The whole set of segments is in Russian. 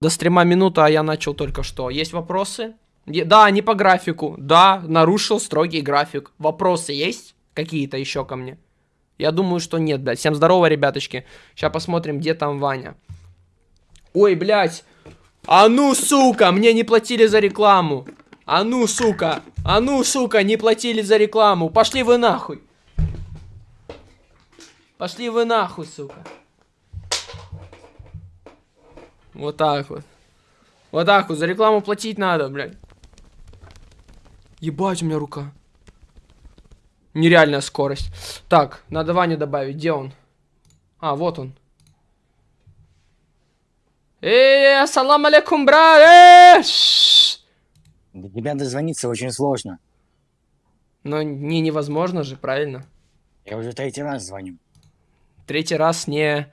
До стрима минута, а я начал только что. Есть вопросы? Е- Да, не по графику. Да, нарушил строгий график. Вопросы есть какие-то еще ко мне? Я думаю, что нет, блядь. Всем здорово, ребяточки. Сейчас посмотрим, где там Ваня. Ой, блядь. А ну, сука, мне не платили за рекламу. А ну, сука. А ну, сука, не платили за рекламу. Пошли вы нахуй. Пошли вы нахуй, сука. Вот так вот. Вот так вот, за рекламу платить надо, блядь. Ебать, у меня рука. Нереальная скорость. Так, надо Ваню добавить. Где он? А, вот он. Эй, ассалам алейкум, брат! До тебя дозвониться очень сложно. Но не невозможно же, правильно? Я уже третий раз звоню. Третий раз не...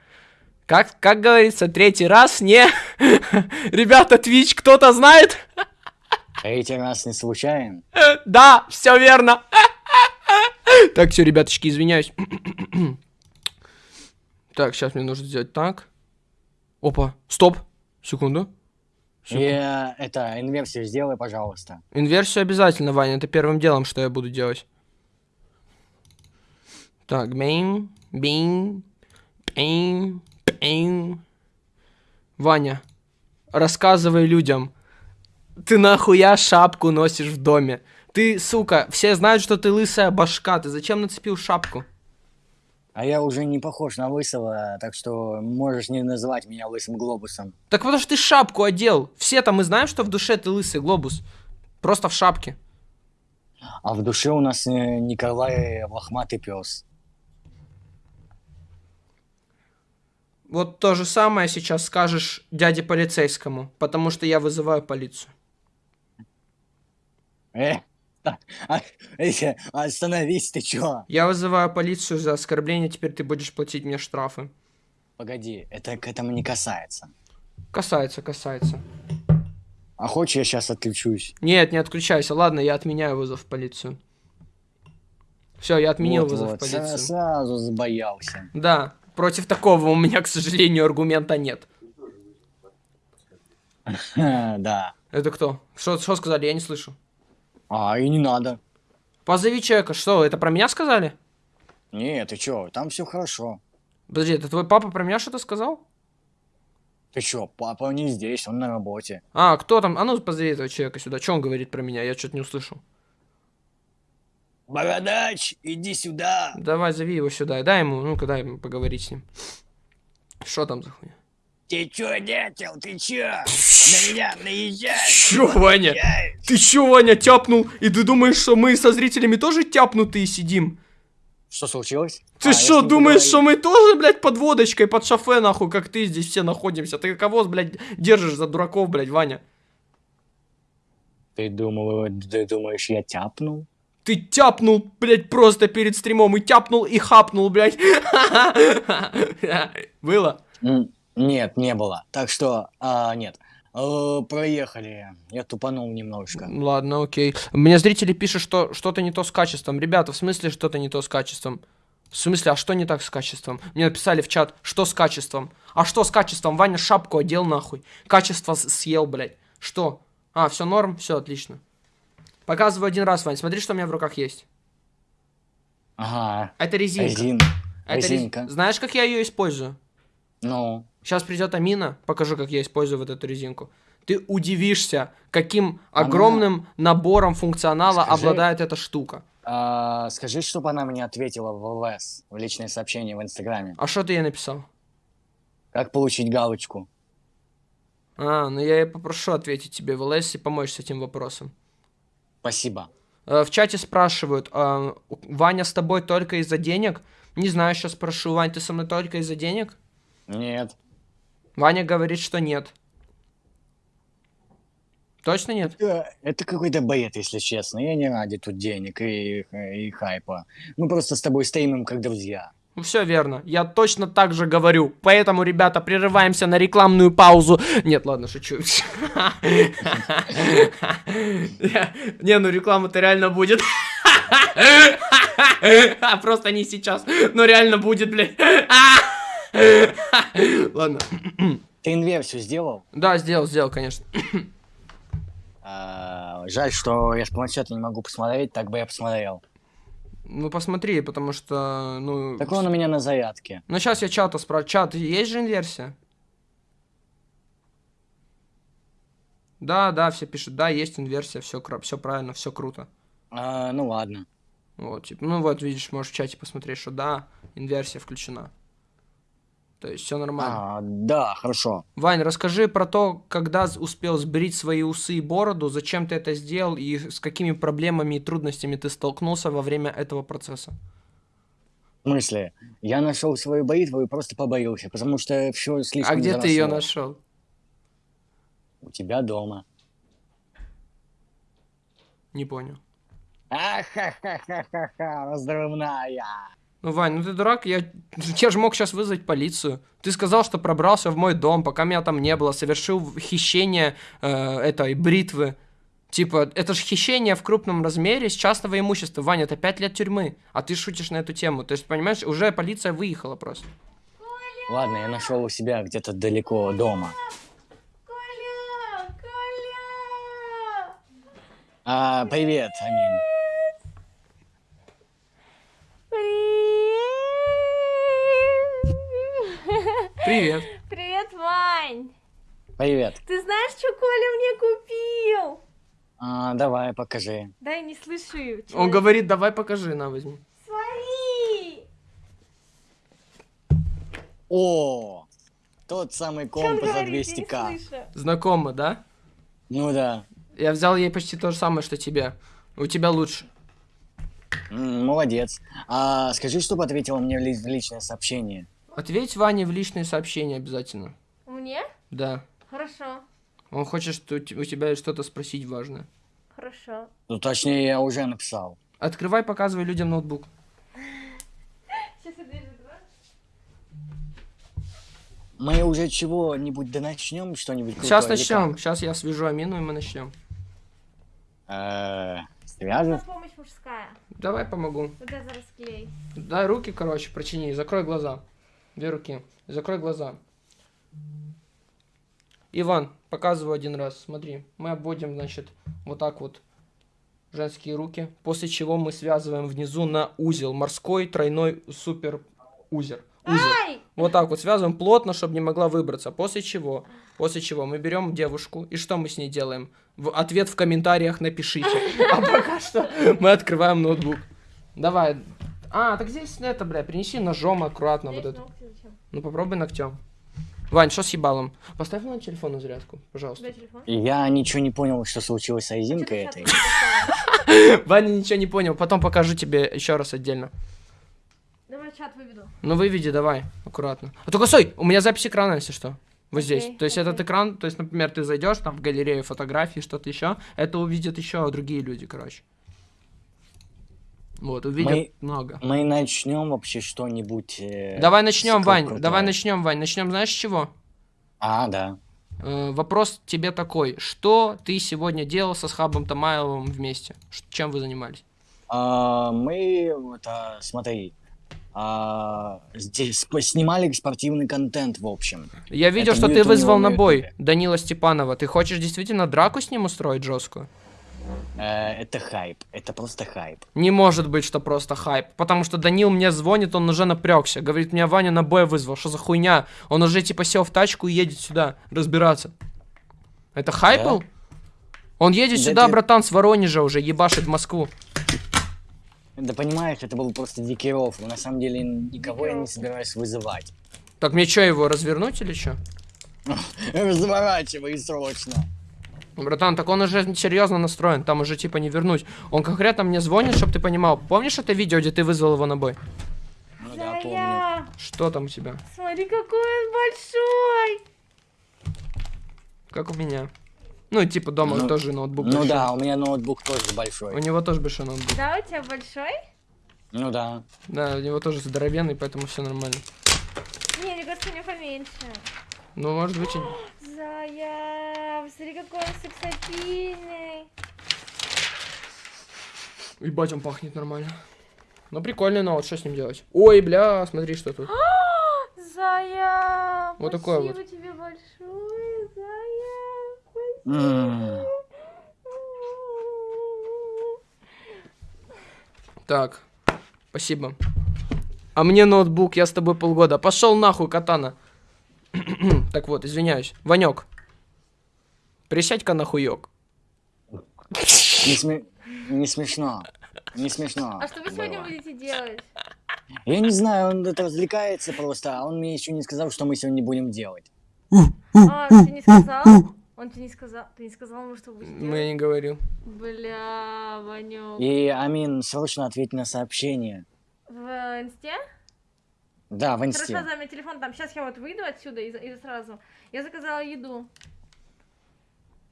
Как, как говорится, третий раз не... Ребята, Twitch кто-то знает? Третий раз не случайен. Да, все верно. Так, все, ребяточки, извиняюсь. Так, сейчас мне нужно сделать так. Опа, стоп. Секунду. И э, это, инверсию сделай, пожалуйста. Инверсию обязательно, Ваня, это первым делом, что я буду делать. Так, бейм, бейм, бейм. Ваня, рассказывай людям. Ты нахуя шапку носишь в доме? Ты, сука, все знают, что ты лысая башка. Ты зачем нацепил шапку? А я уже не похож на лысого, так что можешь не называть меня лысым глобусом. Так потому что ты шапку одел. Все-то мы знаем, что в душе ты лысый глобус. Просто в шапке. А в душе у нас э, Николай лохматый пес. Вот то же самое сейчас скажешь дяде полицейскому, потому что я вызываю полицию. Э, так, а, э, остановись, ты чё? Я вызываю полицию за оскорбление, теперь ты будешь платить мне штрафы. Погоди, это к этому не касается. Касается, касается. А хочешь, я сейчас отключусь? Нет, не отключайся. Ладно, я отменяю вызов в полицию. Все, я отменил Вот, вызов вот, в полицию. Сразу забоялся. Да, против такого у меня, к сожалению, аргумента нет. Да. Это кто? Что, сказали? Я не слышу. А, и не надо. Позови человека. Что, это про меня сказали? Не, ты чё, там все хорошо. Подожди, это твой папа про меня что-то сказал? Ты чё, папа не здесь, он на работе. А, кто там? А ну, позови этого человека сюда. Что он говорит про меня? Я что-то не услышал. Бородач, иди сюда. Давай, зови его сюда. Дай ему, ну-ка, дай ему поговорить с ним. Что там за хуйня? Ты чё, дятел, ты чё? На меня наезжаешь? Чё, Ваня? Ты чё, Ваня, тяпнул? И ты думаешь, что мы со зрителями тоже тяпнутые сидим? Что случилось? Ты А, что, думаешь, что мы тоже, блядь, под водочкой, под шофе, нахуй, как ты здесь все находимся? Ты кого, блядь, держишь за дураков, блядь, Ваня? Ты думал, ты думаешь, я тяпнул? Ты тяпнул, блядь, просто перед стримом, и тяпнул, и хапнул, блядь. Было? Нет, не было. Так что, а, нет. Э, проехали. Я тупанул немножко. Ладно, окей. Мне зрители пишут, что что-то не то с качеством. Ребята, в смысле что-то не то с качеством? В смысле, а что не так с качеством? Мне написали в чат, что с качеством? А что с качеством? Ваня шапку одел нахуй. Качество съел, блядь. Что? А, все норм? Все отлично. Показываю один раз, Вань. Смотри, что у меня в руках есть. Ага. Это резинка. Резин. Это рез- резинка. Знаешь, как я ее использую? Ну, Сейчас придет Амина, покажу, как я использую вот эту резинку. Ты удивишься, каким Она- огромным набором функционала Скажи. обладает эта штука. а, скажи, чтобы она мне ответила в ЛС, в личное сообщение в Инстаграме. А что ты ей написал? Как получить галочку? А, ну я ей попрошу ответить тебе в ЛС и помочь с этим вопросом. Спасибо. Э, В чате спрашивают, а, Ваня с тобой только из-за денег? Не знаю, сейчас спрошу, Вань, ты со мной только из-за денег? Нет. Ваня говорит, что нет. Точно нет? Э, Это какой-то бред, если честно. Я не ради тут денег и, и хайпа. Мы просто с тобой стримим как друзья. Ну, все верно. Я точно так же говорю. Поэтому, ребята, прерываемся на рекламную паузу. Нет, ладно, шучу. Не, ну реклама-то реально будет. Просто не сейчас. Но реально будет, блядь. Ладно. Ты инверсию сделал? Да, сделал, сделал, конечно. А, жаль, что я с планшета не могу посмотреть, так бы я посмотрел. Ну, посмотри, потому что, ну... Так он у меня на зарядке. Ну, сейчас я чата спрашиваю. Чат, есть же инверсия? Да, да, все пишут, да, есть инверсия, все, все правильно, все круто. А, ну ладно. Вот, типа, ну вот, видишь, можешь в чате посмотреть, что да, инверсия включена. То есть все нормально. А, да, хорошо. Вань, расскажи про то, когда успел сбрить свои усы и бороду, зачем ты это сделал и с какими проблемами и трудностями ты столкнулся во время этого процесса. В смысле? Я нашел свою бритву и просто побоился, потому что все слишком а где ты ее заросло. нашел? У тебя дома. Не понял. Ахахахаха, раздрывная. Ну, Вань, ну ты дурак, я, я же мог сейчас вызвать полицию. Ты сказал, что пробрался в мой дом, пока меня там не было, совершил хищение э, этой бритвы. Типа, это же хищение в крупном размере с частного имущества. Ваня, это 5 лет тюрьмы, а ты шутишь на эту тему. То есть, понимаешь, уже полиция выехала просто. Ладно, я нашел у себя где-то далеко дома. Коля! Коля! А, привет, Амин. Привет! Привет. Вань! Привет. Ты знаешь, что Коля мне купил? А, давай, покажи. Да, я не слышу. Он человек. говорит, давай покажи, на, возьми. Смотри! О, тот самый он компас за говорит? Я не 200к. слышу. Знакомо, да? Ну да. Я взял ей почти то же самое, что тебе. У тебя лучше. М, молодец. А скажи, чтобы ответила мне в личное сообщение. Ответь Ване в личные сообщения обязательно. Мне? Да. Хорошо. Он хочет что у те- у тебя что-то спросить важное. Хорошо. Ну, точнее, я уже написал. Открывай, показывай людям ноутбук. Сейчас я дверь. Мы уже чего-нибудь да начнем что-нибудь Сейчас начнем. Сейчас я свяжу Амину, и мы начнем. Э, На Свяжем? помощь мужская. Давай помогу. Расклей. Дай руки, короче, прочини. Закрой глаза. Две руки. Закрой глаза. Иван, показываю один раз. Смотри, мы обводим, значит, вот так вот женские руки. После чего мы связываем внизу на узел. Морской тройной супер узер. Узел. Ай! Вот так вот связываем плотно, чтобы не могла выбраться. После чего, после чего мы берем девушку и что мы с ней делаем? В ответ в комментариях напишите. А пока что мы открываем ноутбук. Давай. А, так здесь это, бля, принеси ножом аккуратно вот Здесь это. ногти зачем? Ну попробуй ногтем. Вань, что с ебалом? Поставь на телефон на зарядку, пожалуйста. Я ничего не понял, что случилось с А ты этой. Ваня ничего не понял, потом покажу тебе еще раз отдельно. Давай чат выведу. Ну выведи, давай, аккуратно. А только стой, у меня запись экрана, если что. Вот здесь. То есть окей. этот экран, то есть, например, ты зайдешь там в галерею фотографий, что-то еще, это увидят еще другие люди, короче. Вот, увидят Мы- много. Мы начнем вообще что-нибудь. э, Давай начнем, Вань. крутое. Давай начнем, Вань. Начнем, знаешь, с чего? А, да. Э, вопрос тебе такой: что ты сегодня делал со Схабом Тамаевым вместе? Чем вы занимались? А, мы, это, смотри, а, здесь снимали спортивный контент, в общем. Я видел, Это что ты вызвал на бой. Данила Степанова. Ты хочешь действительно драку с ним устроить жесткую? Э, это хайп, это просто хайп. Не может быть, что просто хайп. Потому что Данил мне звонит, он уже напрягся. Говорит, меня Ваня на бой вызвал. Что за хуйня? Он уже типа сел в тачку и едет сюда разбираться. Это хайп Да? Он едет Да сюда, ты- братан, с Воронежа уже, ебашит в Москву. Да понимаешь, это был просто дикий рофл. На самом деле никого я не собираюсь вызывать. Так мне что, его развернуть или что? Разворачивай срочно. Братан, так он уже серьезно настроен, там уже типа не вернуть. Он конкретно мне звонит, чтобы ты понимал. Помнишь это видео, где ты вызвал его на бой? Ну да, помню. Что там у тебя? смотри, какой он большой! Как у меня. Ну, типа дома Ну, тоже ноутбук Ну большой. да, у меня ноутбук тоже У большой. него тоже большой ноутбук. Да, у тебя большой? Ну да. Да, у него тоже здоровенный, поэтому все нормально. Не, мне кажется, у него поменьше. Ну, может быть, и... Зая, посмотри, какой он сексапильный. Ебать, он пахнет нормально. Ну, прикольный ноут, что с ним делать? Ой, бля, смотри, что тут. Зая, Вот такой спасибо тебе большое. М, Так, спасибо. А мне ноутбук, я с тобой полгода. Пошел нахуй, катана. Так вот, извиняюсь. Ванек, присядь-ка нахуек. Не, сме- не смешно. Не смешно. А что вы сегодня было. будете делать? Я не знаю, он это развлекается просто, а он мне еще не сказал, что мы сегодня будем делать. А, ты не сказал? Он тебе не сказал? Ты не сказал ему, что будешь Ну, делать? я не говорил. Бля, Ванек. И, Амин, срочно ответь на сообщение. В инсте? Да, в Хорошо, инсте. за меня телефон там. Сейчас я вот выйду отсюда и, за- и сразу. Я заказала еду.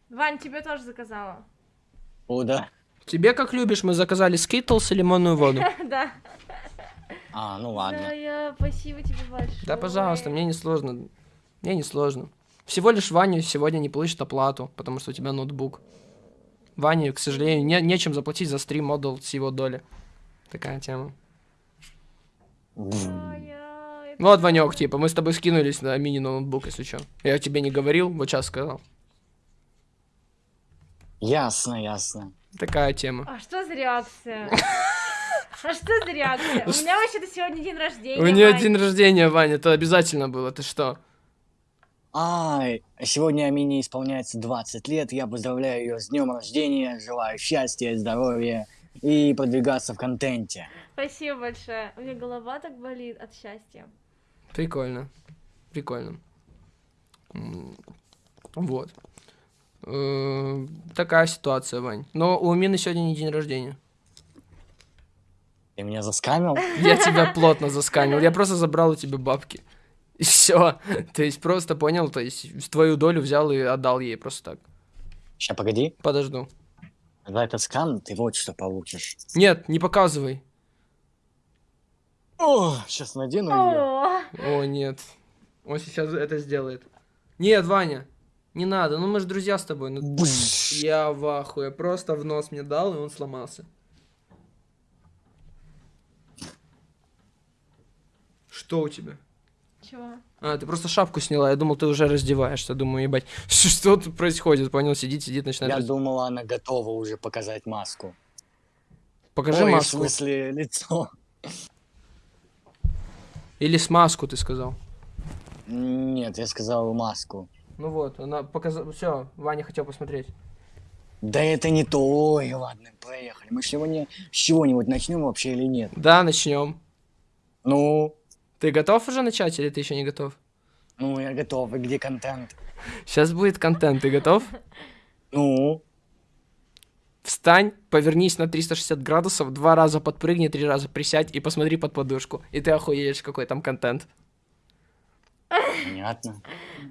Вань, тебе тоже заказала. О, да. Тебе как любишь, мы заказали скитлс и лимонную воду. Да. А, ну Да, ладно. я спасибо тебе большое. Да, пожалуйста, мне не сложно. Мне не сложно. Всего лишь Ваня сегодня не получит оплату, потому что у тебя ноутбук. Ване, к сожалению, не, нечем заплатить за стрим модул с его доли. Такая тема. Это Вот. Ванек, типа, мы с тобой скинулись на мини-ноутбук, если что. Я тебе не говорил, вот сейчас сказал. Ясно, ясно. Такая тема. А что за реакция? А что за реакция? У меня вообще-то сегодня день рождения. У нее день рождения, Ваня, это обязательно было, ты что? Ай, сегодня Амине исполняется 20 лет. Я поздравляю ее с днем рождения, желаю счастья, здоровья и продвигаться в контенте. Спасибо большое. У меня голова так болит от счастья. Прикольно. Прикольно. Вот. Э, Такая ситуация, Вань. Но у Мины сегодня не день рождения. Ты меня заскамил? Я тебя плотно засканил. Я просто забрал у тебя бабки. И все. То есть просто понял, то есть твою долю взял и отдал ей просто так. Сейчас, погоди. Подожду. За этот скам ты вот что получишь. Нет, не показывай. О, сейчас надену ее. О, нет. Он сейчас это сделает. Нет, Ваня, не надо. Ну мы же друзья с тобой. Ну, я в ахуе. Просто в нос мне дал, и он сломался. Что у тебя? Чего? А, ты просто шапку сняла, я думал, ты уже раздеваешься. Думаю, ебать, что, тут происходит? Понял, сидит, сидит, начинает... Я раз- думала, она готова уже показать маску. Покажи Ой, в маску. смысле, лицо. Или смазку, ты сказал. Нет, я сказал маску. Ну вот, она показала... Все, Ваня хотел посмотреть. Да это не то. Ой, ладно, проехали. Мы сегодня с чего-нибудь начнем вообще или нет? Да, начнем. Ну, Ты готов уже начать или ты еще не готов? ну, я готов. И где контент? Сейчас будет контент, ты готов? Ну, Встань, повернись на 360 градусов, два раза подпрыгни, три раза присядь и посмотри под подушку. И ты охуеешь, какой там контент. Понятно.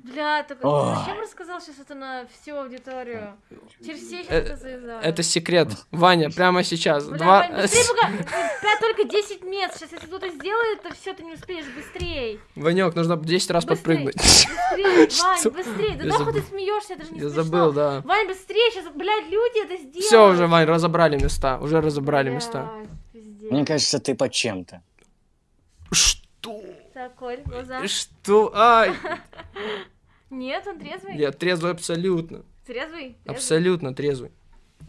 Бля, Ой. зачем рассказал сейчас это на всю аудиторию? Через все сейчас Э, это завязали. Это секрет. Ваня, прямо сейчас. Бля, Два... Вань, быстрее пока. Бля, только 10 мест. Сейчас, если кто-то сделает, то все, ты не успеешь. Быстрей. Ванек, нужно 10 раз подпрыгнуть. Быстрее? Вань, быстрее. Да нахуй ты смеешься, это же не Я смешно. забыл, да. Вань, быстрее, сейчас, блядь, люди это сделают. Все уже, Вань, разобрали места. Уже разобрали места. Пиздец. Мне кажется, ты под чем-то. Что? Так, Коль, глаза. Что? Ай! Нет, он трезвый? Я трезвый абсолютно. Трезвый? Трезвый? Абсолютно трезвый.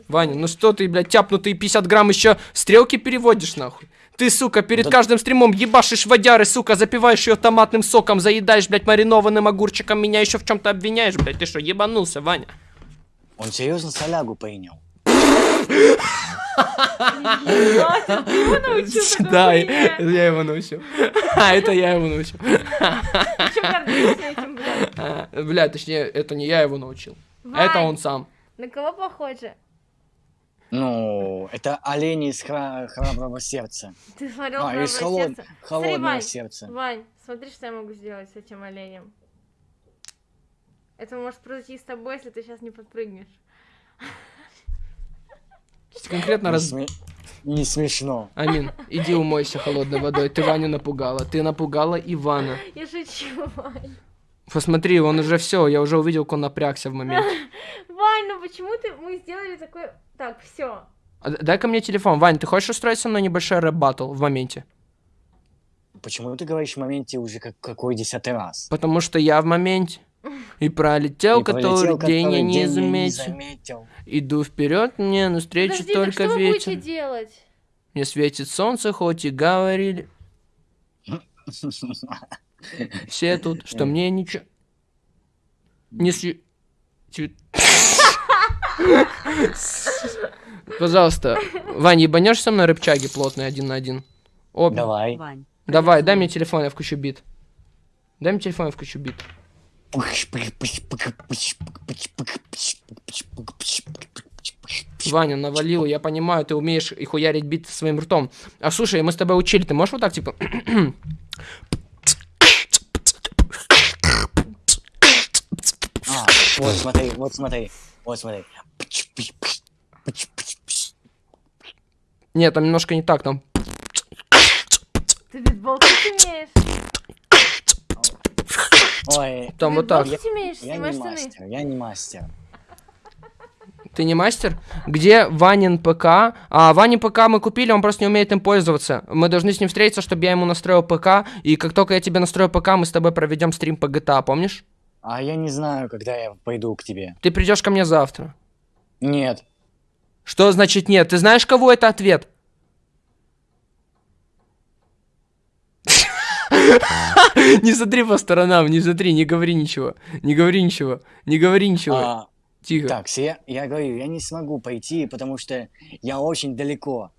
Ваня, ну что ты, блядь, тяпнутые 50 грамм еще стрелки переводишь, нахуй? Ты, сука, перед Да- каждым стримом ебашишь водяры, сука, запиваешь ее томатным соком, заедаешь, блядь, маринованным огурчиком, меня еще в чем-то обвиняешь, блядь, ты что, ебанулся, Ваня? Он серьезно солягу принял. Ебать, ты его научил Да, я его научил. А, это я его научил. А, Бля, точнее, это не я его научил. Это он сам. На кого похоже? Ну, это олени из хра- храброго сердца. Ты смотрел А, «Храброе из холод- сердце»? холодного Вань, сердца. Вань, смотри, что я могу сделать с этим оленем. Это может произойти с тобой, если ты сейчас не подпрыгнешь. Конкретно Не, раз... не смешно. Амин, иди умойся холодной водой. Ты Ваню напугала. Ты напугала Ивана. Я шучу, Вань. Посмотри, он уже все, я уже увидел, как он напрягся в моменте. Вань, ну почему ты... Мы сделали такой... Так, все. А Дай-ка мне телефон. Вань, ты хочешь устроить со мной небольшой рэп-баттл в моменте? Почему ты говоришь в моменте уже как какой десятый раз? Потому что я в моменте. И пролетел, И который пролетел, день я который не день я заметил. заметил. Иду вперед, мне навстречу Подожди, так только что вы будете ветер. делать? Мне светит солнце, хоть и говорили все тут, что мне ничего не тю- Пожалуйста, Вань, ебанешь со мной рыбчаги плотные один на один? Обе. Давай. Вань. Давай, дай мне телефон, я включу бит. Дай мне телефон, я включу бит. Ваня, навалил, я понимаю, ты умеешь и хуярить бит своим ртом. А слушай, мы с тобой учили, ты можешь вот так, типа... А, вот смотри, вот смотри, вот смотри. Нет, там немножко не так, там... Ты битболкать умеешь? Ой, Там вот так. Я Снимай не мастер, я не мастер. Ты не мастер? Где Ванин ПК? А, Ванин ПК мы купили, он просто не умеет им пользоваться. Мы должны с ним встретиться, чтобы я ему настроил ПК. И как только я тебе настрою ПК, мы с тобой проведем стрим по GTA, помнишь? А я не знаю, когда я пойду к тебе. Ты придешь ко мне завтра. Нет. Что значит нет? Ты знаешь, кого это ответ? Не смотри по сторонам, не смотри, не говори ничего. Не говори ничего. Не говори ничего. А, Тихо. так, я, я говорю, я не смогу пойти, потому что я очень далеко.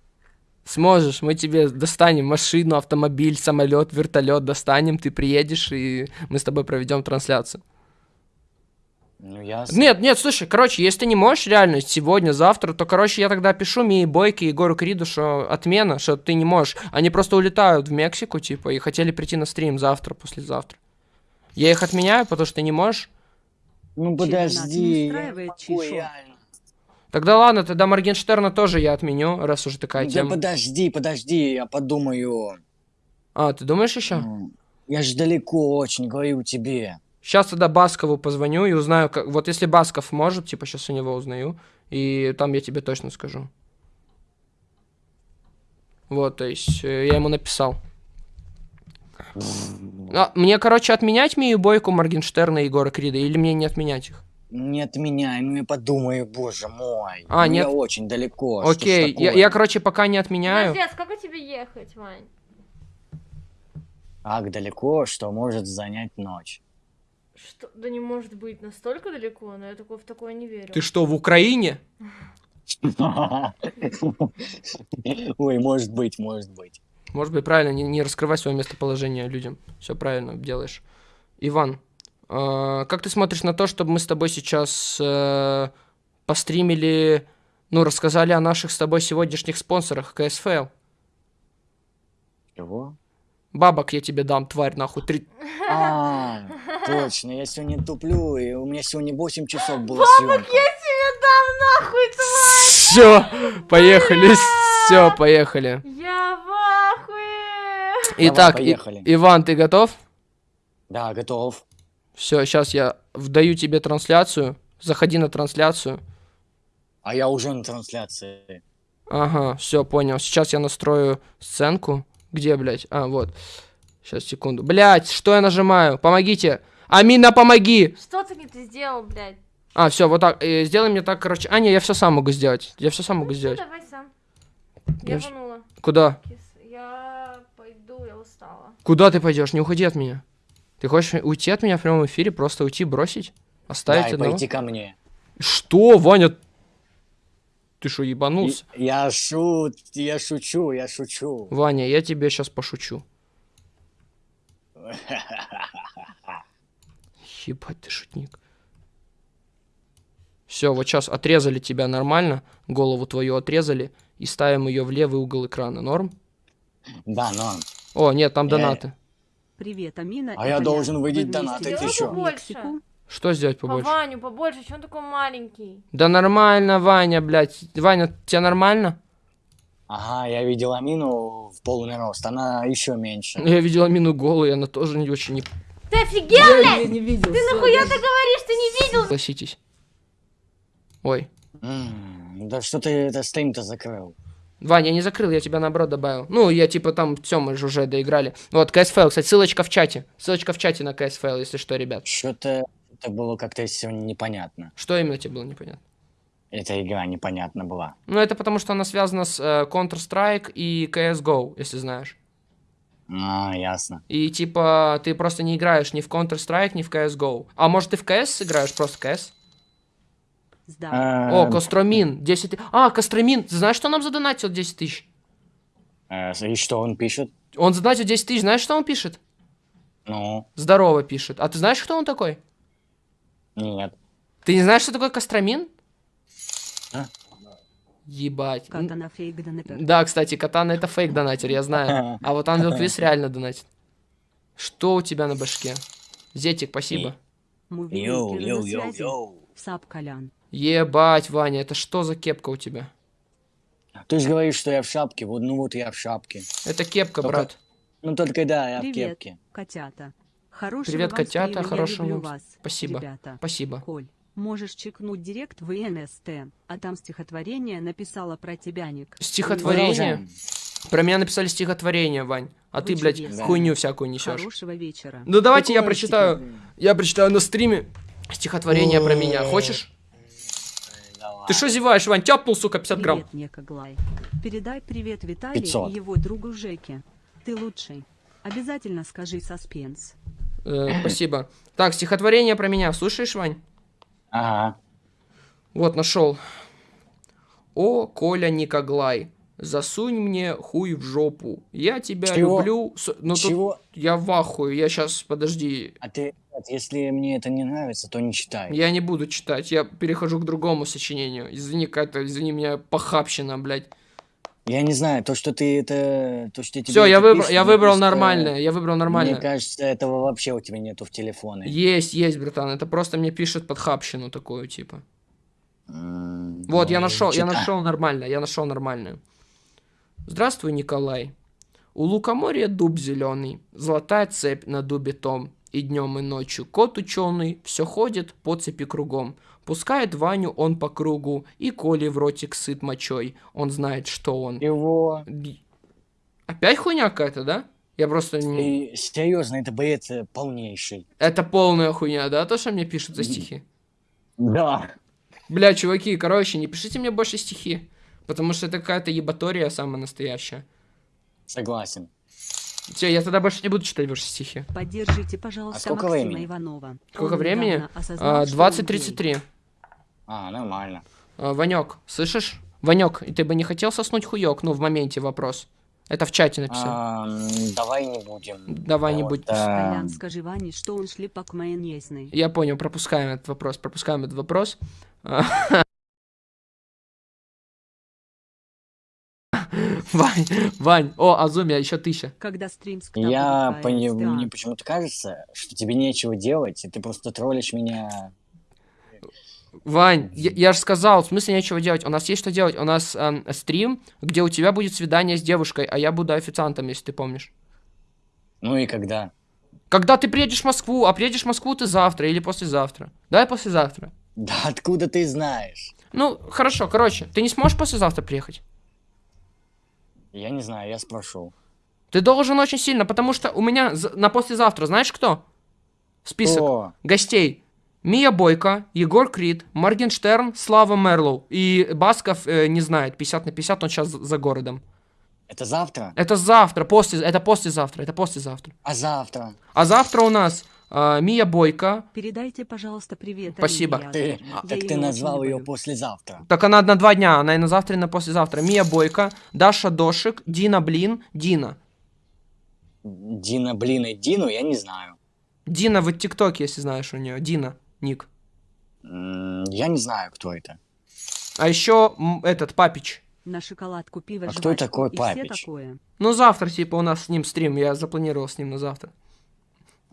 Сможешь, мы тебе достанем машину, автомобиль, самолет, вертолет достанем, ты приедешь и мы с тобой проведем трансляцию. Ну, я... Нет, нет, слушай, короче, если ты не можешь реально сегодня, завтра, то, короче, я тогда пишу Мии Бойке и Егору Криду, что отмена, что ты не можешь. Они просто улетают в Мексику, типа, и хотели прийти на стрим завтра, послезавтра. Я их отменяю, потому что ты не можешь. Ну, подожди. Тогда ладно, тогда Моргенштерна тоже я отменю, раз уже такая Да тема. подожди, подожди, я подумаю. А, ты думаешь еще? М, Я же далеко очень, говорю тебе. Сейчас тогда Баскову позвоню и узнаю, как... вот если Басков может, типа сейчас у него узнаю, и там я тебе точно скажу. Вот, то есть э, я ему написал. А, мне, короче, отменять Мию Бойку, Моргенштерна и Егора Крида, или мне не отменять их? Не отменяй, ну я подумаю, боже мой. А, Ну, нет. Я очень далеко. Окей, я, я, короче, пока не отменяю. Подожди, а сколько тебе ехать, Вань? Так далеко, что может занять ночь. Что? Да не может быть настолько далеко, но я такое, в такое не верю. Ты что, в Украине? Ой, может быть, может быть. Может быть, правильно, не, не раскрывай свое местоположение людям. Все правильно делаешь. Иван, э, как ты смотришь на то, чтобы мы с тобой сейчас э, постримили, ну, рассказали о наших с тобой сегодняшних спонсорах КСФЛ? Чего? Бабок я тебе дам, тварь, нахуй. Три... А, точно, я сегодня туплю, и у меня сегодня 8 часов была съемка. тебе дам нахуй, тварь! Все, поехали, все, поехали. Я в ахуе! Итак, И- поехали. Иван, ты готов? Да, готов. Все, сейчас я вдаю тебе трансляцию. Заходи на трансляцию. А я уже на трансляции. Ага, все, понял. Сейчас я настрою сценку. Где, блядь? А, вот. Сейчас, секунду. Блядь, что я нажимаю? Помогите. Амина, помоги! Что ты не ты сделал, блядь? А, все, вот так. Э, сделай мне так, короче. А, не, я все сам могу сделать. Я все сам могу Ну, сделать. давай сам. Я Я рванула. Куда? Я пойду, я устала. Куда ты пойдешь? Не уходи от меня. Ты хочешь уйти от меня в прямом эфире? Просто уйти, бросить? Оставить да, и одного? пойти ко мне. Что, Ваня? Ты что, ебанулся? Я шут, я шучу, я шучу. Ваня, я тебе сейчас пошучу. Ебать ты шутник. Все, вот сейчас отрезали тебя нормально, голову твою отрезали и ставим ее в левый угол экрана. Норм? Да, норм. О, нет, там донаты. Привет, Амина. А я должен Вы выйдить вместе донаты, ты? Мексику? Что сделать По побольше? Ваню, побольше, что он такой маленький? Да нормально, Ваня, блядь. Ваня, тебе нормально? Ага, я видел Амину в полный рост, она еще меньше. Я видела мину голую, она тоже не очень не Ты офигел, блядь? не видел. Ты нахуя ты говоришь, ты не видел? Согласитесь. Ой. М, Да что ты это стрим-то закрыл? Ваня, я не закрыл, я тебя наоборот добавил. Ну, я типа там, все, мы же уже доиграли. Вот, КСФЛ, кстати, ссылочка в чате. Ссылочка в чате на КСФЛ, если что, ребят. Что-то что-то было как-то сегодня непонятно. Что именно тебе было непонятно? Эта игра непонятна была. Ну, это потому, что она связана с э, Counter-Strike и CSGO, если знаешь. А, ясно. И типа ты просто не играешь ни в Counter-Strike, ни в CSGO. А может ты в CS играешь, просто CS? Сдал. О, Э, Костромин, 10 тысяч. А, Костромин, ты знаешь, что нам задонатил 10 тысяч? э, И что он пишет? Он задонатил 10 тысяч, знаешь, что он пишет? Ну, Здорово пишет. А ты знаешь, кто он такой? Нет. Ты не знаешь, что такое Костромин? А? Ебать. Катана фейк донатор. Да, кстати, Катана это фейк донатер, я знаю. А вот Ангел Квиз реально донатит. Что у тебя на башке? Зетик, спасибо. Yo, yo, yo, yo. Sup Колян. Ебать, Ваня, это что за кепка у тебя? Ты же говоришь, что я в шапке. Вот, ну вот я в шапке. Это кепка, Только- брат. Ну только да, я в Привет, кепке. котята. Хорошего Привет, вам котята, хорошего вас, спасибо. Ребята. Спасибо. Коль, можешь чекнуть директ в ИНСТ, а там стихотворение написала про тебя, Ник. Стихотворение? Про меня написали стихотворение, Вань. А ты, Вы блядь, чудесны. хуйню всякую несешь. Хорошего вечера. Ну давайте я прочитаю. Я прочитаю на стриме стихотворение про меня. Хочешь? Ты что зеваешь, Вань? Тяпнул, сука, 50 грамм. Привет, Некоглай. Передай привет Виталию 500. и его другу Жеке. Ты лучший. Обязательно скажи саспенс. Э, спасибо. Так, стихотворение про меня. Слушаешь, Вань? Ага. Вот, нашел. О, Коля Никоглай, засунь мне хуй в жопу. Я тебя Чего? люблю. С- Ну тут Чего? я в ахуе. Я сейчас, подожди. А ты, если мне это не нравится, то не читай. Я не буду читать. Я перехожу к другому сочинению. Извини, какая-то, извини меня, похабщина, блядь. Я не знаю, то, что ты это... То, что тебе Все, я пишут, я выбрал нормальное. Я выбрал нормальное. Мне кажется, этого вообще у тебя нету в телефоне. Есть, есть, братан. Это просто мне пишет подхабщину такую, типа. М, Вот, я нашел, я нашел нормально, я нашел нормальную. Здравствуй, Николай. У лукоморья дуб зеленый, золотая цепь на дубе том. И днем, и ночью кот ученый все ходит по цепи кругом. Пускает Ваню он по кругу, и Коли в ротик сыт мочой. Он знает, что он. Его... Опять хуйня какая-то, да? Я просто не... И, серьезно, это бред э, полнейший. Это полная хуйня, да, то, что мне пишут за стихи? Да. Бля, чуваки, короче, не пишите мне больше стихи. Потому что это какая-то ебатория самая настоящая. Согласен. Все, я тогда больше не буду читать ваши стихи. Поддержите, пожалуйста, А сколько Максима времени? Иванова. Сколько Он времени? недавно осознал, А, что он гей. 20.33. А, нормально. А, Ванек, слышишь? Ванек, и ты бы не хотел соснуть хуёк? Ну, в моменте вопрос. Это в чате написал. А, давай не будем. Давай не Вот, будем. а, Колян, скажи Ване, что он шлепок майонезный. Я понял, пропускаем этот вопрос, пропускаем этот вопрос. Вань, Вань, о, Азуми, а еще тысяча. Когда стрим с Я пони- мне почему-то кажется, что тебе нечего делать, и ты просто троллишь меня. Вань, я, я же сказал, в смысле нечего делать. У нас есть что делать. У нас эм, стрим, где у тебя будет свидание с девушкой, а я буду официантом, если ты помнишь. Ну и когда? Когда ты приедешь в Москву, а приедешь в Москву ты завтра или послезавтра. Давай послезавтра. Да откуда ты знаешь? Ну, хорошо, короче, ты не сможешь послезавтра приехать? Я не знаю, я спрошу. Ты должен очень сильно, потому что у меня на послезавтра, знаешь кто? Список О, гостей. Мия Бойко, Егор Крид, Моргенштерн, Слава Мерлоу. И Басков э, не знает, 50 на 50, он сейчас за городом. это завтра? Это завтра, после, это послезавтра, это послезавтра. А завтра? А завтра у нас а, Мия Бойко. Передайте, пожалуйста, привет. Спасибо. Ты, так ее ты очень назвал ее люблю. послезавтра. Так она на два дня, она и на завтра, и на послезавтра. Мия Бойко, Даша Дошик, Дина Блин, Дина. Дина, блин, и Дину я не знаю. Дина в ТикТоке, если знаешь у нее. Дина, ник. Я не знаю, кто это. А еще этот Папич. На шоколадку, пиво, А кто такой Папич? такое. Ну, завтра, типа, у нас с ним стрим. Я запланировал с ним на завтра.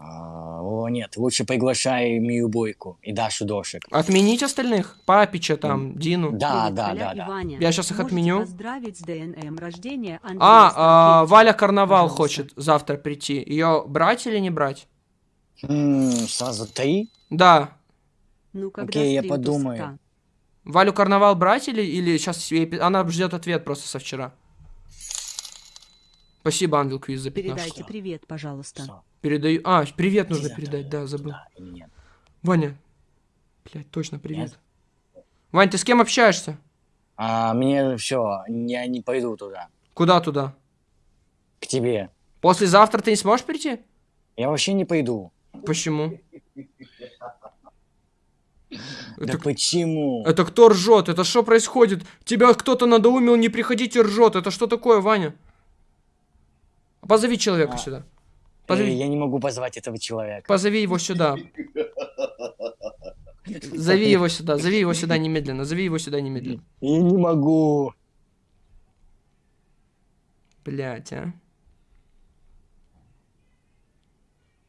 А, О, нет, лучше приглашай Мию Бойку и Дашу Дошек. Отменить остальных? Папича там, Дину. Да, Привет, да, Коля да, да. Ваня. Я щас их Можете отменю. поздравить с ДНМ рождения А, а. Валя Карнавал Пожалуйста. хочет завтра прийти. Ее брать или не брать? М, Сразу три? Да. Ну, когда Окей, я подумаю. тусовка? Валю Карнавал брать или, или сейчас она ждет ответ просто со вчера? Спасибо, Ангел Квиз, за 15. Передайте привет, пожалуйста. Всё, Передаю. А, привет нужно передать, да, забыл. да нет? Ваня. Блядь, точно, привет. Вань, ты с кем общаешься? А, мне все, я не пойду туда. Куда туда? К тебе. Послезавтра ты не сможешь прийти? Я вообще не пойду. Почему? Да Это, почему? это кто ржет? Это что происходит? Тебя кто-то надоумил, не приходите, ржет. Это что такое, Ваня? Позови человека А, сюда. Э, Позови, я не могу позвать этого человека. позови его сюда. Зови его сюда, зови его сюда немедленно, зови его сюда немедленно. Я не могу. Блять, а.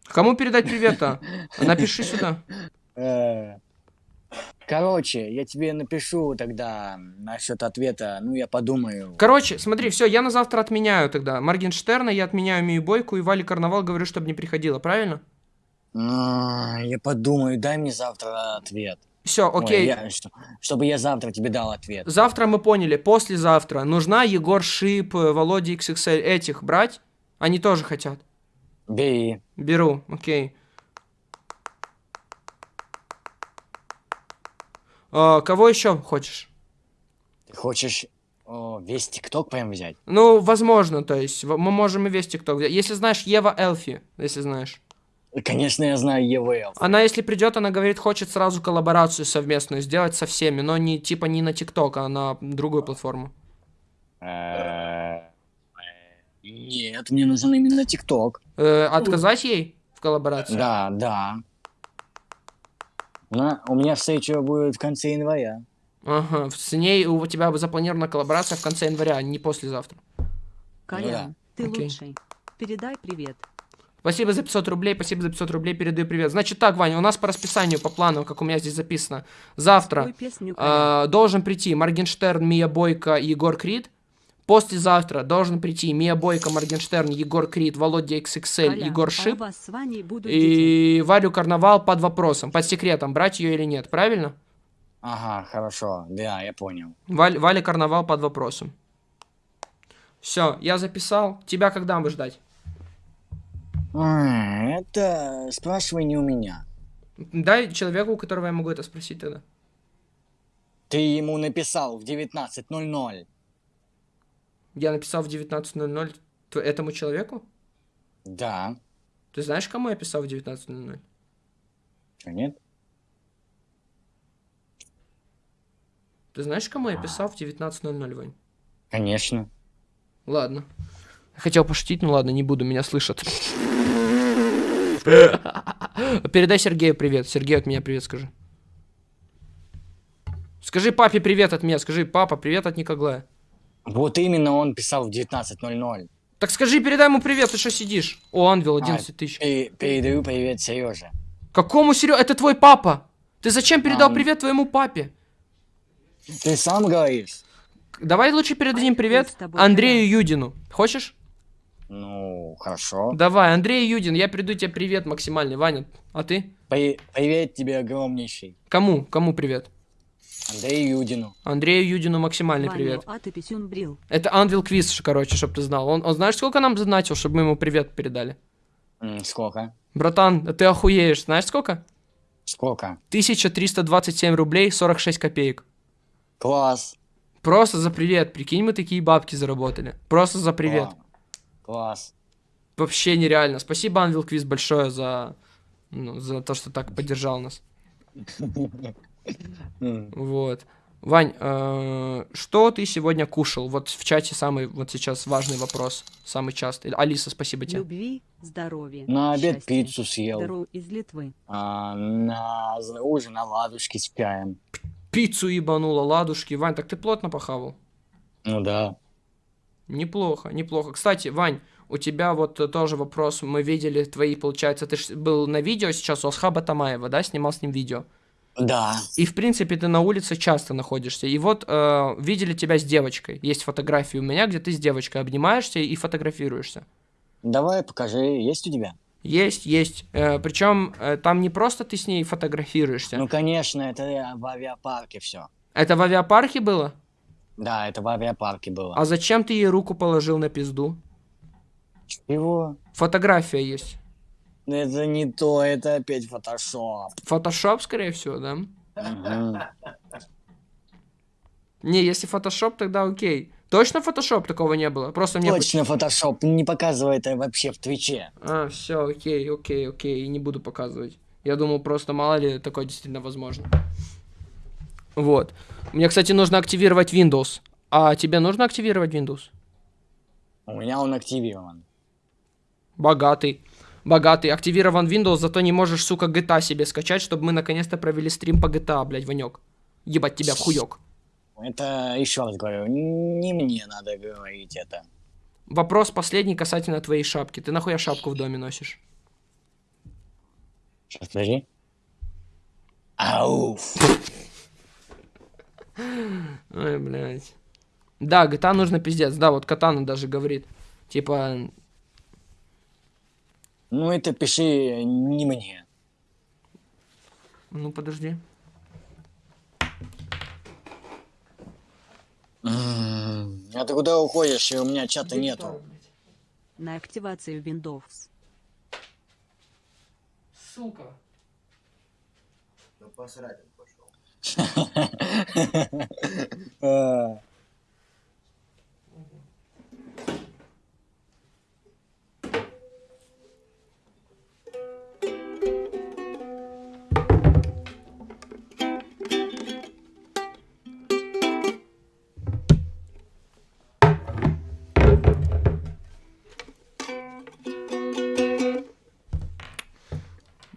Кому передать привет-то? Напиши сюда. Короче, я тебе напишу тогда насчет ответа. Ну, я подумаю. Короче, смотри, все, я на завтра отменяю тогда. Моргенштерна, я отменяю Мию Бойку и Вали Карнавал говорю, чтобы не приходила, правильно? А, Я подумаю, дай мне завтра ответ. Все, Ой, окей. я- что- чтобы я завтра тебе дал ответ. Завтра мы поняли, послезавтра нужна Егор Шип, э, Володя XXL, этих брать? Они тоже хотят. Бери. Беру, окей. А, кого еще хочешь? Ты хочешь о, весь ТикТок прям взять? Ну, возможно, то есть, мы можем и весь ТикТок взять. Если знаешь Ева Элфи, если знаешь. Конечно, я знаю ЕВЛ. Она, если придет, она говорит, хочет сразу коллаборацию совместную сделать со всеми, но не типа не на ТикТок, а на другую платформу. Э, Нет, мне нужен именно ТикТок. Э, отказать ей в коллаборации? Да, да. На, у меня встреча будет в конце января. Ага, с ней у тебя запланирована коллаборация в конце января, а не послезавтра. Колян, ты Окей. лучший. Передай привет. Спасибо за 500 рублей, спасибо за 500 рублей, передаю привет. Значит так, Ваня, у нас по расписанию, по плану, как у меня здесь записано, завтра песню э, должен прийти Моргенштерн, Мия Бойко и Егор Крид. Послезавтра должен прийти Мия Бойко, Моргенштерн, Егор Крид, Володя XXL, Колян, Егор Шип. И Варю Карнавал под вопросом, под секретом, брать ее или нет, правильно? Ага, хорошо. Да, я понял. Валь, Валя Карнавал под вопросом. Все, я записал. Тебя когда мы ждать? А, Это спрашивай не у меня. Дай человеку, у которого я могу это спросить тогда. Ты ему написал в 19.00. Я написал в 19.00 т- этому человеку? Да. Ты знаешь, кому я писал в 19.00? Что, нет? Ты знаешь, кому я писал в 19.00, Вань? Конечно. Ладно. Хотел пошутить, ну ладно, не буду, меня слышат. Передай Сергею привет. Сергей от меня привет скажи. Скажи папе привет от меня. Скажи, папа, привет от Никоглая. Вот именно он писал в 19.00. Так скажи, передай ему привет, ты что сидишь? О, Анвил, 11 тысяч. Пе- передаю привет Сереже. Какому Серега? Это твой папа. Ты зачем передал Ам. привет твоему папе? Ты сам говоришь? Давай лучше передадим привет Андрею Юдину. Хочешь? Ну, хорошо. Давай, Андрей Юдин, я приду тебе привет максимальный, Ваня. А ты? При- привет тебе огромнейший. Кому? Кому привет? Андрею Юдину. Андрею Юдину максимальный Ваню, привет. а ты писюн брил. Это Анвил Квиз, короче, чтоб ты знал. Он, он знаешь, сколько нам задонатил, чтобы мы ему привет передали? Сколько? Братан, ты охуеешь. Знаешь сколько? Сколько? 1327 рублей 46 копеек. Класс. Просто за привет. Прикинь, мы такие бабки заработали. Просто за привет. Кла- Класс. Вообще нереально. Спасибо, Анвил Квиз, большое за, ну, за то, что так поддержал нас. Вот. Вань, э, что ты сегодня кушал? Вот в чате самый вот сейчас важный вопрос, самый частый. Алиса, спасибо тебе. Любви, здоровья. На обед счастья. пиццу съел. Из Литвы. А, на ужин оладушки с чаем. Пиццу ебанула, ладушки. Вань, так ты плотно похавал? Ну да. Неплохо, неплохо. Кстати, Вань, у тебя вот э, тоже вопрос. Мы видели твои, получается, ты был на видео сейчас у Асхаба Тамаева, да, снимал с ним видео. Да. И, в принципе, ты на улице часто находишься. И вот э, видели тебя с девочкой. Есть фотографии у меня, где ты с девочкой обнимаешься и фотографируешься. Давай покажи, есть у тебя? Есть, есть. причем э, там не просто ты с ней фотографируешься. Ну, конечно, это я в авиапарке все. Это в авиапарке было? Да, это в авиапарке было. А зачем ты ей руку положил на пизду? Чего? Фотография есть. Это не то, это опять фотошоп. Фотошоп, скорее всего, да? Не, если фотошоп, тогда окей. Точно фотошоп такого не было? Просто мне... Точно фотошоп, не показывай это вообще в Твиче. А, все, окей, окей, окей, не буду показывать. Я думал, просто мало ли такое действительно возможно. Вот. Мне, кстати, нужно активировать Windows. А тебе нужно активировать Windows? У меня он активирован. Богатый. Богатый. Активирован Windows, зато не можешь, сука, GTA себе скачать, чтобы мы наконец-то провели стрим по GTA, блядь, Ванек. Ебать тебя в хуёк. Это еще раз говорю, не мне надо говорить это. Вопрос последний касательно твоей шапки. Ты нахуя шапку в доме носишь? Сейчас, подожди. Ауф. Ой, блядь. Да, GTA нужно пиздец. Да, вот Катана даже говорит. Типа, Ну это пиши не мне. ну подожди. А ты куда уходишь? И у меня чата нету. На активацию Windows. Сука. Да посрать он пошел.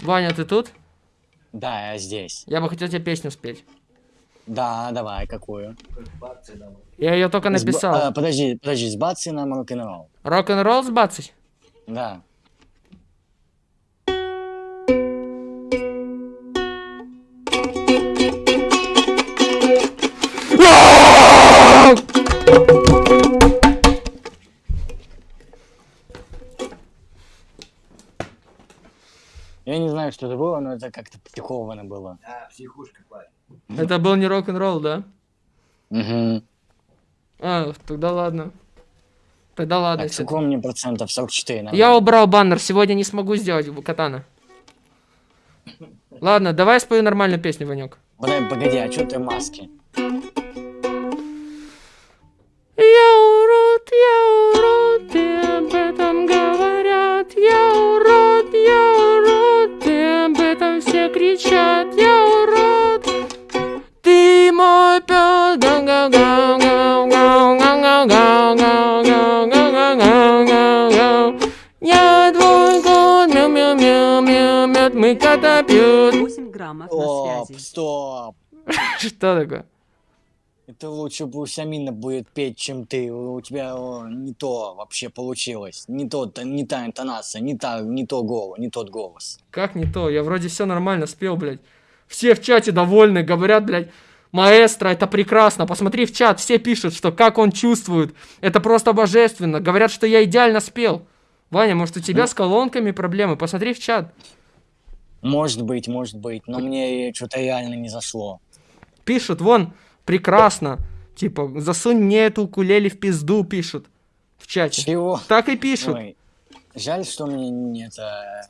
Ваня, ты тут? Да, я здесь. Я бы хотел тебе песню спеть. Да, давай, какую? Я ее только С ба- написал. а, подожди, подожди, с бацы нам рок-н-ролл. Рок-н-ролл сбацать? Да. Это как-то прикованно было. А, психушка, парень. Это был не рок-н-ролл, да? Угу. А, тогда ладно. Тогда ладно. Так, сколько мне процентов? 44, наверное. Я убрал баннер, сегодня не смогу сделать катана. Ладно, давай спою нормальную песню, Ванек. Подожди, погоди, а что ты маски? Я урод, я урод, кричат, я урод. Ты мой пес. Я твой кот, мяу мяу мяу мяу мяу мы кота 8 граммов на связи. Стоп, стоп. Что такое? Это лучше пусть Амина будет петь, чем ты. У тебя о, не то вообще получилось. Не, тот, не та интонация, не, та, не, то голос, не тот голос. Как не то? Я вроде все нормально спел, блядь. Все в чате довольны, говорят, блядь, маэстро, это прекрасно. Посмотри в чат, все пишут, что как он чувствует. Это просто божественно. Говорят, что я идеально спел. Ваня, может у тебя с колонками проблемы? Посмотри в чат. Может быть, может быть, но мне что-то реально не зашло. Пишут, вон, прекрасно. Типа, засунь мне эту укулеле в пизду, пишут. В чате. Чего? Так и пишут. Ой, жаль, что мне нет э,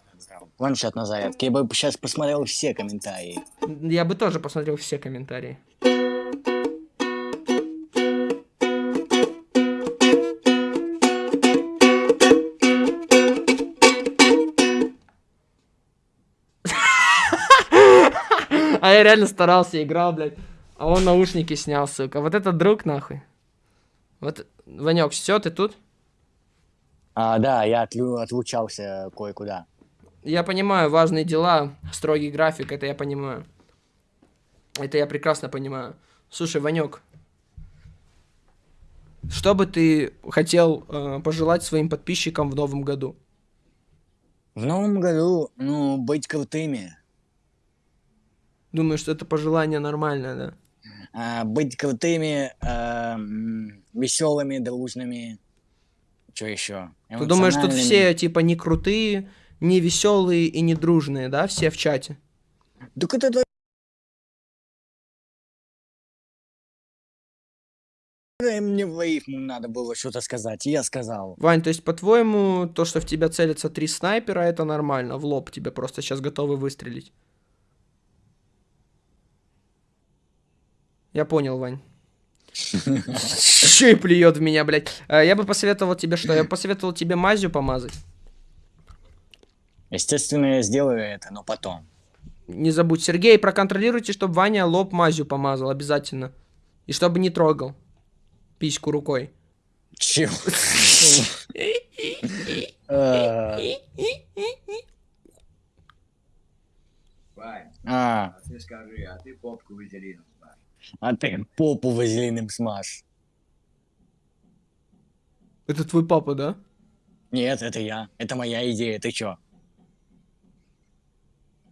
планшет на зарядке. Я бы сейчас посмотрел все комментарии. Я бы тоже посмотрел все комментарии. А я реально старался, играл, блядь. А он наушники снял, сука. Вот это друг, нахуй. Вот, Ванек, все, ты тут? А, да, я отлю- отлучался кое-куда. Я понимаю, важные дела, строгий график, это я понимаю. Это я прекрасно понимаю. Слушай, Ванек, что бы ты хотел э, пожелать своим подписчикам в новом году? В новом году, ну, быть крутыми. Думаю, что это пожелание нормальное, да? А, быть крутыми, веселыми, дружными. Что еще? Ты думаешь, тут все типа не крутые, не веселые и не дружные, да? Все в чате. Так это Э, Мне в рифму надо было что-то сказать, и я сказал. Вань, то есть, по-твоему, то, что в тебя целятся три снайпера, это нормально? В лоб тебе просто сейчас готовы выстрелить. Я понял, Вань. Еще и плюет в меня, блядь. А, Я бы посоветовал тебе что? Я бы посоветовал тебе мазью помазать. Естественно, я сделаю это, но потом. Не забудь, Сергей, проконтролируйте, чтобы Ваня лоб мазью помазал, обязательно. И чтобы не трогал письку рукой. Чего? Э, Вань, А, а ты скажи, а ты попку смажь? А ты попу вазелином смажь. Это твой папа, да? Нет, это я. Это моя идея, ты чё?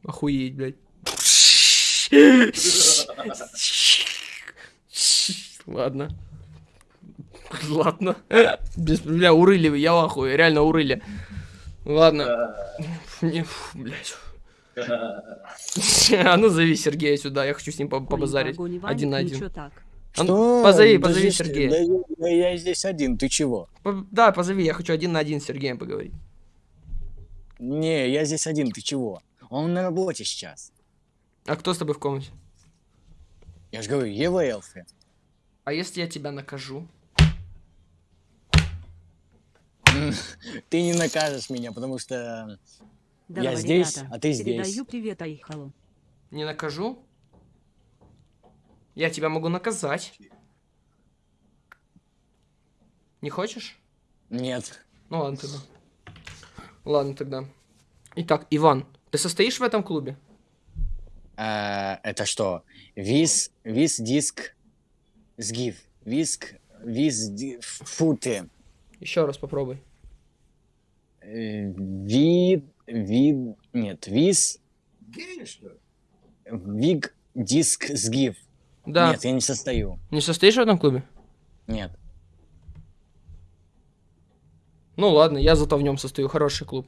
Охуеть, блядь. Ладно. Ладно. Без, бля, урыли вы, я в ахуе, реально урыли. Ладно. Не, фу, блядь. А ну зови Сергея сюда, я хочу с ним побазарить. Один на один. А ну, позови, позови Сергея. Да я, здесь один, ты чего? Да, позови, я хочу один на один с Сергеем поговорить. Не, я здесь один, ты чего? Он на работе сейчас. А кто с тобой в комнате? Я же говорю, Ева Элфи. А если я тебя накажу? Ты не накажешь меня, потому что... Здорово, здесь, ребята. а ты здесь. Передаю привет Айхалу. Не накажу? Я тебя могу наказать. Не хочешь? Нет. Ну ладно тогда. Ладно тогда. Итак, Иван, ты состоишь в этом клубе? А, это что? Виз, виз диск сгив. Виск, виз, ди... Фу ты. Еще раз попробуй. Э, Вид, вид, нет, виз, виг, диск сгив. Да. Нет, я не состою. Не состоишь в этом клубе? Нет. Ну ладно, я зато в нем состою. Хороший клуб.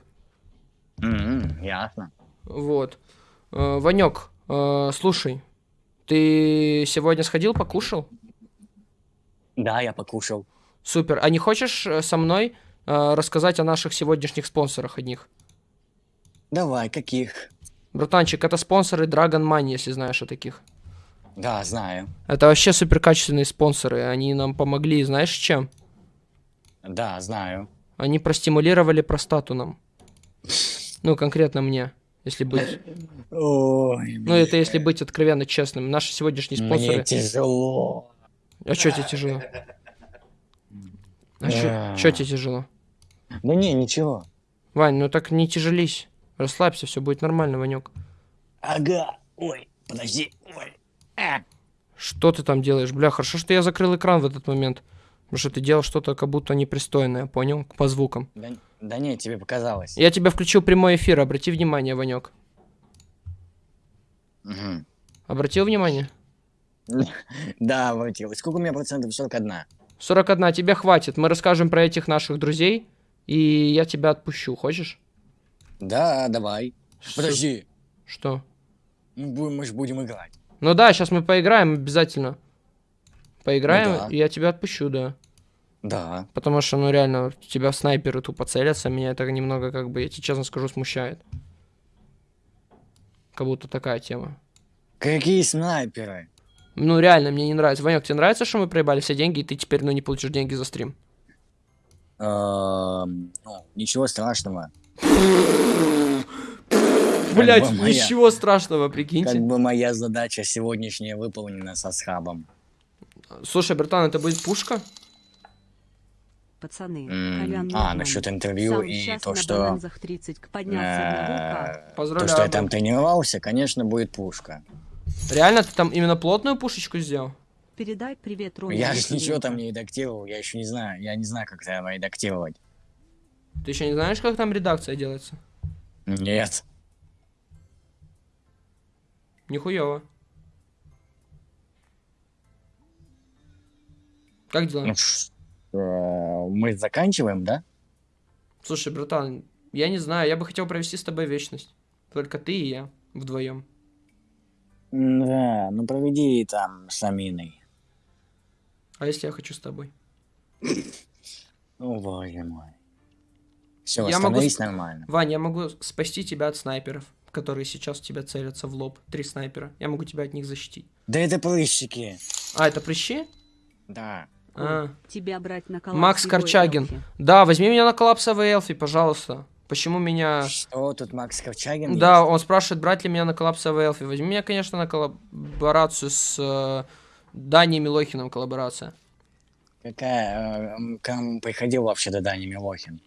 М, ясно. Вот. Э, Ванек, э, слушай, ты сегодня сходил, покушал? Да, я покушал. Супер. А не хочешь э, со мной э, рассказать о наших сегодняшних спонсорах одних? Давай, каких? Братанчик, это спонсоры Dragon Money, если знаешь о таких. Да, знаю. Это вообще супер качественные спонсоры. Они нам помогли, знаешь, чем? Да, знаю. Они простимулировали простату нам. Ну, конкретно мне, если быть. Ой, Ну, это если быть откровенно честным. Наши сегодняшние мне спонсоры. тяжело. А что тебе тяжело? А что тебе тяжело? Да не, ничего. Вань, ну так не тяжелись. Расслабься, все будет нормально, Ванек. Ага. Ой, подожди. Ой. А. Что ты там делаешь? Бля, хорошо, что я закрыл экран в этот момент. Потому что ты делал что-то как будто непристойное, понял? По звукам. Да, да не, тебе показалось. Я тебя включил прямой эфир, обрати внимание, Ванек. Мгм. Обратил внимание? Да, обратил. Сколько у меня процентов? 41. 41, тебе хватит. Мы расскажем про этих наших друзей, и я тебя отпущу. Хочешь? Да, давай. Подожди. Что? Мы, будем- мы же будем играть. Ну да, сейчас мы поиграем обязательно. Поиграем, Ну да. и я тебя отпущу, да. Да. Потому что, ну реально, тебя снайперы тупо целятся, меня это немного, как бы, я тебе честно скажу, смущает. Как будто такая тема. Какие снайперы? Ну реально, мне не нравится. Ванек, тебе нравится, что мы проебали все деньги, и ты теперь, ну, не получишь деньги за стрим? Эм, ну, ничего страшного. Блять, бы моя. ничего страшного, Как прикиньте. бы моя задача сегодняшняя выполнена со схабом. Слушай, братан, это будет пушка? Пацаны, А, насчет интервью Сам и то, что... бананзах 30 к поднялся одного К. э, То, Поздравляю. что я там тренировался, конечно, будет пушка. Реально, ты там именно плотную пушечку сделал? Передай привет Роме. Я же ничего там не редактировал, я еще не знаю, я не знаю, как это редактировать. Ты еще не знаешь, как там редакция делается? Нет. Нихуево. Как дела? Ну, э, мы заканчиваем, да? Слушай, братан, я не знаю, я бы хотел провести с тобой вечность. Только ты и я вдвоем. Да, ну проведи там с Аминой. А если я хочу с тобой? О, боже мой. Все, Я могу нормально. Вань, я могу спасти тебя от снайперов, которые сейчас тебя целятся в лоб. Три снайпера. Я могу тебя от них защитить. Да это прыщики. А, это прыщи? Да. А. Тебя брать на Макс коллапсовую Корчагин. эльфи. Да, возьми меня на коллапсовый элфи, пожалуйста. Почему меня... Что тут Макс Корчагин Да, есть? он спрашивает, брать ли меня на коллапсовый элфи. Возьми меня, конечно, на коллаборацию с э, Даней Милохиным коллаборация. Какая? э, м, К нам приходил вообще до Дани Милохин.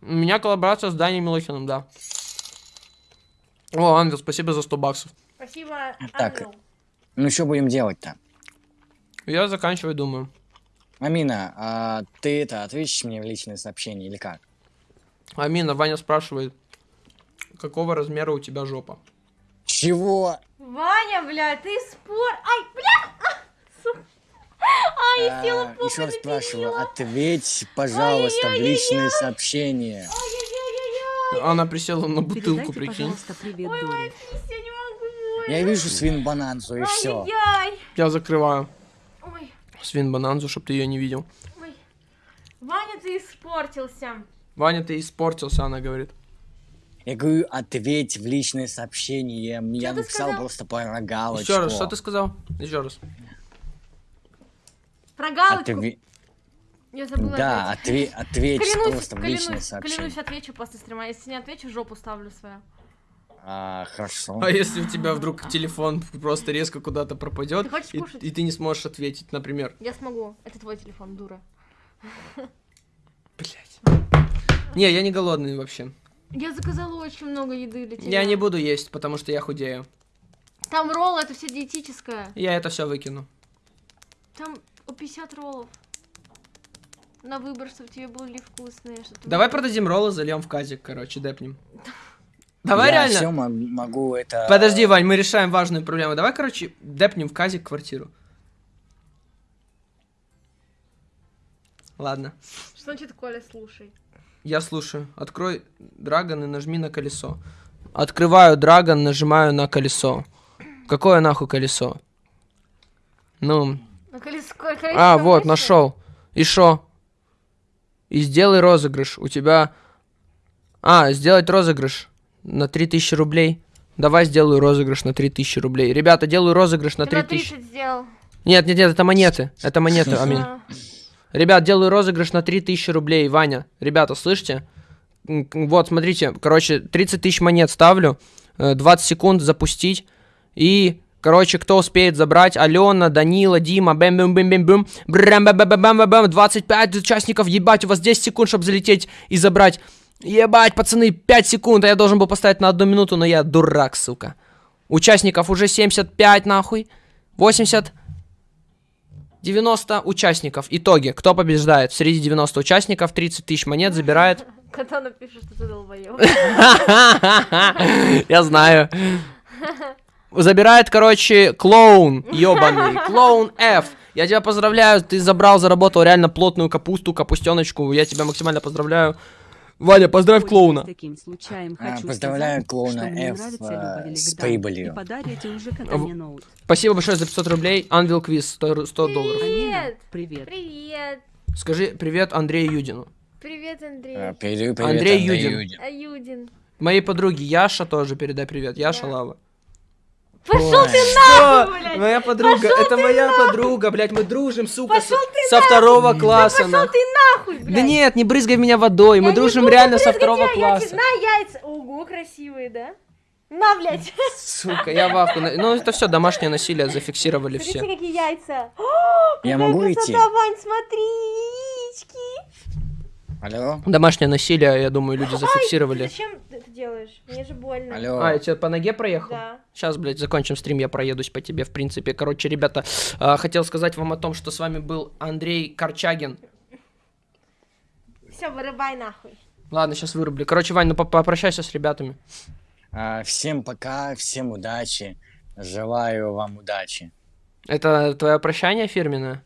У меня коллаборация с Даней Милохиным, да. О, Ангел, спасибо за 100 баксов. Спасибо, Так. Ангел. Ну что будем делать-то? Я заканчиваю, думаю. Амина, а ты это ответишь мне в личные сообщения или как? Амина, Ваня спрашивает, какого размера у тебя жопа? Чего? Ваня, блядь, ты спор... Ай, бля! А, я села А, Еще раз спрашиваю, ответь, пожалуйста, в личные сообщения. Она присела на бутылку, Передайте, прикинь. пожалуйста, привет Ой, пися, не могу. Я вижу свин бананзу и все. Я закрываю Ой, свин бананзу, чтобы ты ее не видел. ой. Ваня, ты испортился. Ваня, ты испортился, она говорит. Я говорю, ответь в личные сообщения. Я написал сказал? просто про. Еще раз, что ты сказал? Еще раз. Про галочку. Отве- Я забыла Да, отве- ответь Клянусь, просто в клянусь, отвечу после стрима. Если не отвечу, жопу ставлю свою. А, хорошо. А если у тебя вдруг телефон просто резко куда-то пропадет, Ты хочешь и, кушать? и ты не сможешь ответить, например. Я смогу. Это твой телефон, дура. Блять. Не, я не голодный вообще. Я заказала очень много еды для тебя. Я не буду есть, потому что я худею. Там ролл, это все диетическое. Я это все выкину. Там 50 роллов. На выбор, чтобы тебе были вкусные. чтобы Давай продадим роллы, зальем в казик, короче, депнем. Давай я реально. все могу это... Подожди, Вань, мы решаем важную проблему. Давай, короче, депнем в казик квартиру. Ладно. Что значит, Коля, слушай? Я слушаю. Открой Драгон и нажми на колесо. Открываю Драгон, нажимаю на колесо. Какое нахуй колесо? Ну, а, вот, нашел. И шо? И сделай розыгрыш. У тебя... А, сделать розыгрыш на 3000 рублей. Давай сделаю розыгрыш на 3000 рублей. Ребята, делаю розыгрыш на Ты на 3000. 30 сделал. Нет, нет, нет, это монеты. Это монеты, Амин. А, Ребят, делаю розыгрыш на 3000 рублей, Ваня. Ребята, слышите? Вот, смотрите, короче, 30 тысяч монет ставлю, э, 20 секунд запустить, и, короче, кто успеет забрать, Алена, Данила, Дима, бэм бэм бэм бэм бэм брэм бэм бэм бэм бэм бэм 25 участников, ебать, у вас 10 секунд, чтобы залететь и забрать. Ебать, пацаны, 5 секунд, а я должен был поставить на одну минуту, но я дурак, сука. Участников уже 75, нахуй. 80, 90 участников. Итоги. Кто побеждает? Среди 90 участников 30 тысяч монет забирает. Когда напишешь, что ты долбоёб. Я знаю. Забирает, короче, клоун, ебаный. Клоун F. Я тебя поздравляю, ты забрал, заработал реально плотную капусту, капустеночку. Я тебя максимально поздравляю. Ваня, поздравь клоуна. Таким случаем А, хочу поздравляю сказать, клоуна F, э, с прибылью. Спасибо большое за 500 рублей. Анвил Квиз, 100, 100 долларов. Амина, Привет. привет. Привет. Скажи привет Андрею Юдину. Привет, Андрей. А, передаю привет Андрей Андрею Юдин. Юдину. Аюдин. Моей подруге Яша тоже передай привет. Яша Да. Лава. Пошел ты нахуй, блядь. Моя подруга, это моя подруга, блядь, мы дружим, сука, ты со второго класса. Пошел нахуй. ты нахуй, блядь. Да нет, не брызгай меня водой, мы Я дружим буду реально со второго я класса. На яйца. Ого, красивые, да? На, блядь. Сука, я в ахуе. Ну это все домашнее насилие зафиксировали Смотрите, все. какие яйца. О, Я могу красота, идти? Вань, смотри, яички. Алло? Домашнее насилие, я думаю, люди зафиксировали. зачем ты это делаешь? Мне же больно. Алло? А, я тебе по ноге проехал? Да. Сейчас, блядь, закончим стрим, я проедусь по тебе, в принципе. Короче, ребята, а, хотел сказать вам о том, что с вами был Андрей Корчагин. Все, вырубай нахуй. Ладно, сейчас вырублю. Короче, Вань, ну по- попрощайся с ребятами. А, всем пока, всем удачи. Желаю вам удачи. Это твое прощание фирменное?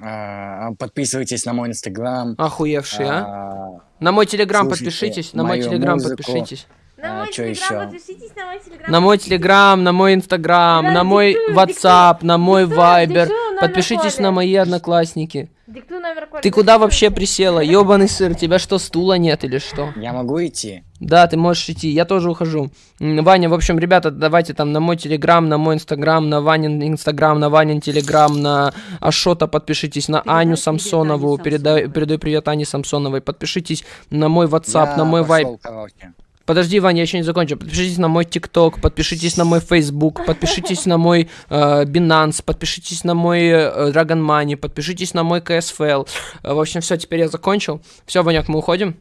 А, подписывайтесь на мой инстаграм. Охуевший, а? А, На мой телеграм подпишитесь, на мой телеграм подпишитесь. На А, мой телеграм подпишитесь, на мой телеграм. На мой телеграм, на мой инстаграм, на мой ватсап, на мой вайбер, Подпишитесь на мои одноклассники. Диктуй номер Коли. Ты куда вообще присела? Ёбаный сыр, тебя что, стула нет или что? Я могу идти? Да, ты можешь идти, я тоже ухожу. Ваня, в общем, ребята, давайте там на мой телеграм, на мой инстаграм, на Ванин инстаграм, на Ванин телеграм, на Ашота подпишитесь, на Передай Аню Самсонову, передаю привет Ане Самсоновой, подпишитесь на мой Я на мой Вайб. короче. Подожди, Ваня, я еще не закончил. Подпишитесь на мой ТикТок, подпишитесь на мой Facebook, подпишитесь на мой э, Binance, подпишитесь на мой э, Dragon Money, подпишитесь на мой KSFL. Э, в общем, все, теперь я закончил. Все, Ваняк, мы уходим.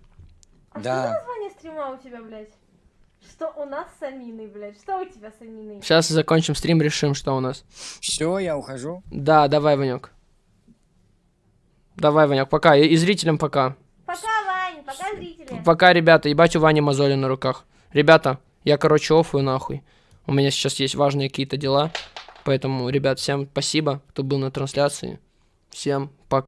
А Да. что название стрима у тебя, блядь? Что у нас с Аминой, блядь? Что у тебя с Аминой? Сейчас закончим стрим, решим, что у нас. Все, я ухожу. Да, давай, Ванек. Давай, Ваняк, пока. И, и зрителям пока. Пока, зрители. Пока, ребята. Ебать у Вани мозоли на руках. Ребята, я, короче, офую нахуй. У меня сейчас есть важные какие-то дела. Поэтому, ребят, всем спасибо, кто был на трансляции. Всем пока.